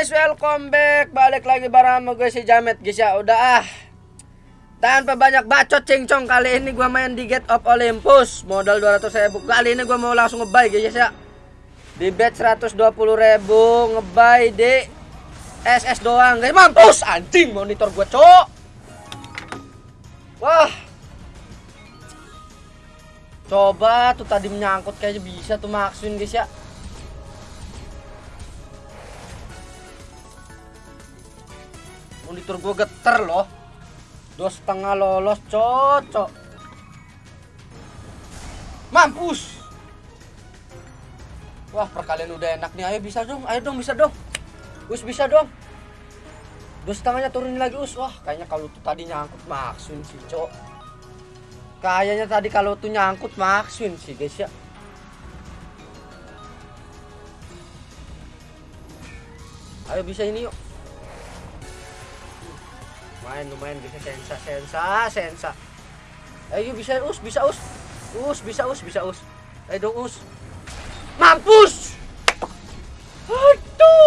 guys, welcome back. Balik lagi bareng sama gue si Jamet guys ya. Udah ah. Tanpa banyak bacot cincong kali ini gua main di Get of Olympus. Modal 200 ribu. Kali ini gua mau langsung ngebuy guys ya. Di bet 120 ribu ngebuy di SS doang guys. Mampus anjing monitor gua, Cok. Wah. Coba tuh tadi menyangkut kayaknya bisa tuh maksin guys ya. Monitor gue geter loh. Dua setengah lolos cocok. Mampus! Wah perkalian udah enak nih. Ayo bisa dong ayo dong bisa dong. Us bisa dong. Dua setengahnya turunin lagi us. Wah kayaknya kalau tuh tadi nyangkut maksun sih cok. Kayaknya tadi kalau tuh nyangkut maksun sih guys ya. Ayo bisa ini yuk lumayan lumayan bisa sensa sensa sensa. Ayo bisa us bisa us. Us bisa us bisa us. Ayo dong us. Mampus! Aduh!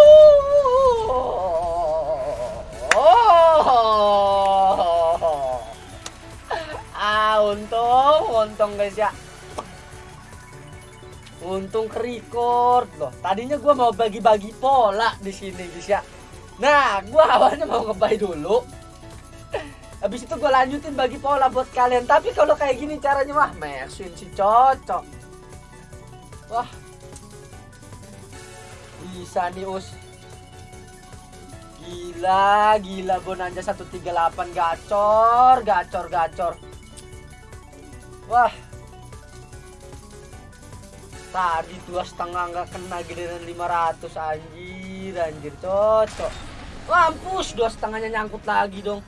Ah untung untung guys ya. Untung ke record loh. Tadinya gua mau bagi-bagi pola di sini guys ya. Nah gua awalnya mau ngebay dulu Habis itu gue lanjutin bagi pola buat kalian. Tapi kalau kayak gini caranya wah Maxwin sih cocok. Wah. Bisa nih us. Gila, gila bonanza 138 gacor, gacor, gacor. Wah. Tadi dua setengah nggak kena giliran 500 anjir, anjir cocok. Mampus dua setengahnya nyangkut lagi dong.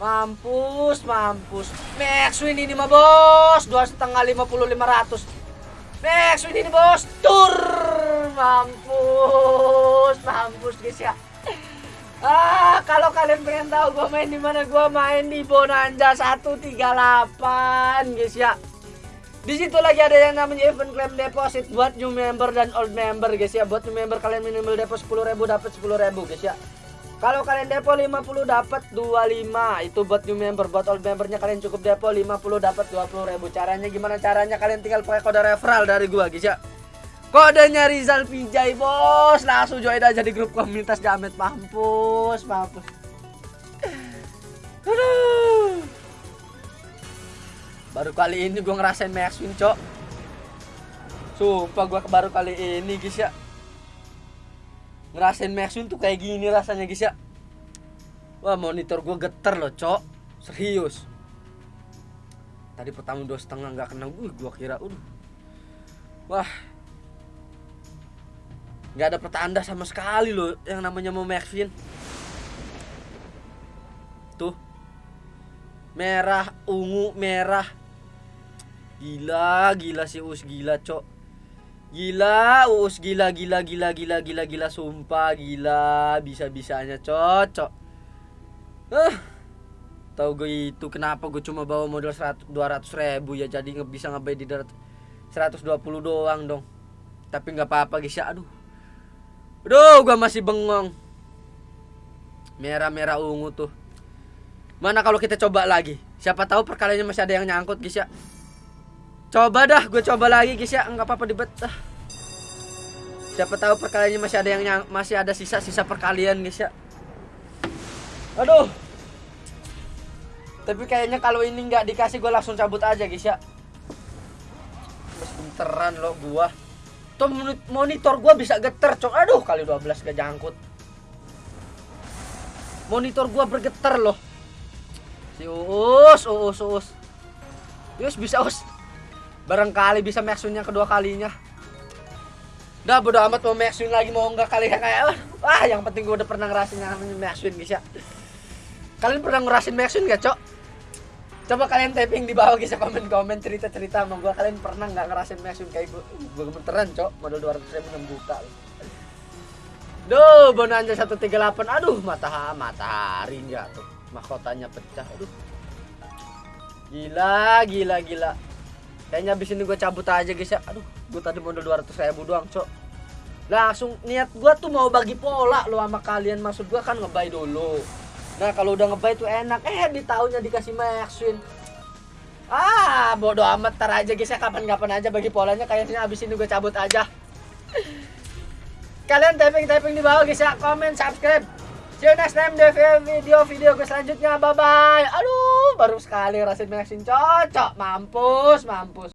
Mampus, mampus. Max win ini mah bos. Dua setengah lima puluh lima ratus. Max ini bos. Tur. Mampus, mampus guys ya. Ah, kalau kalian pengen tahu gue main di mana, gue main di Bonanza 138 guys ya. Di situ lagi ada yang namanya event claim deposit buat new member dan old member guys ya. Buat new member kalian minimal deposit 10.000 dapat 10.000 guys ya. Kalau kalian depo 50 dapat 25. Itu buat new member, buat old membernya kalian cukup depo 50 dapat 20.000. Caranya gimana caranya? Kalian tinggal pakai kode referral dari gua, guys ya. Kodenya Rizal Pijay, Bos. Langsung join aja di grup komunitas Jamet mampus, mampus. Aduh. Baru kali ini gua ngerasain Maxwin, Cok. Sumpah gua baru kali ini, guys ya ngerasain Maxwin tuh kayak gini rasanya guys ya. Wah monitor gue geter loh cok. Serius. Tadi pertama dua setengah nggak kena gue gue kira udah wah. Nggak ada pertanda sama sekali loh yang namanya mau Maxwin. Tuh. Merah ungu merah. Gila gila sih us gila cok Gila, us gila gila gila gila gila gila sumpah gila bisa-bisanya cocok. Uh, tahu gue itu kenapa gue cuma bawa modal 100 200 ribu ya jadi nggak bisa ngebay di 120 doang dong. Tapi nggak apa-apa guys ya. Aduh. Aduh, gue masih bengong. Merah-merah ungu tuh. Mana kalau kita coba lagi? Siapa tahu perkaliannya masih ada yang nyangkut guys ya. Coba dah, gue coba lagi guys ya, nggak apa-apa dibet. Siapa tahu perkaliannya masih ada yang masih ada sisa-sisa perkalian guys ya. Aduh. Tapi kayaknya kalau ini nggak dikasih gue langsung cabut aja guys ya. Benteran lo gua. Tuh monitor gua bisa geter, cok. Aduh, kali 12 gak jangkut. Monitor gua bergetar loh. Si Uus, Uus, Uus. Yus bisa Us. Barangkali bisa Maxwin yang kedua kalinya. Udah bodo amat mau Maxwin lagi mau enggak kali ya kayak wah yang penting gue udah pernah ngerasin yang namanya Maxwin guys ya. Kalian pernah ngerasin Maxwin gak cok? Coba kalian typing di bawah guys ya komen-komen cerita-cerita sama gue kalian pernah nggak ngerasin Maxwin kayak gue? Gue gemeteran cok modal 200 ribu 6 juta. Duh, bonanza 138. Aduh, matahari matahari jatuh. Mahkotanya pecah. Aduh. Gila, gila, gila. Kayaknya abis ini gue cabut aja guys ya. Aduh, gue tadi modal 200 ribu doang, cok. langsung niat gua tuh mau bagi pola lo sama kalian. Maksud gua kan ngebay dulu. Nah kalau udah ngebay tuh enak. Eh di tahunnya dikasih Maxwin ah bodoh amat. Tar aja guys ya. Kapan-kapan aja bagi polanya. Kayaknya abis ini gue cabut aja. Kalian typing typing di bawah guys ya. Komen subscribe see you next time di video video gue selanjutnya. Bye bye aduh baru sekali rasid Maxwin cocok mampus mampus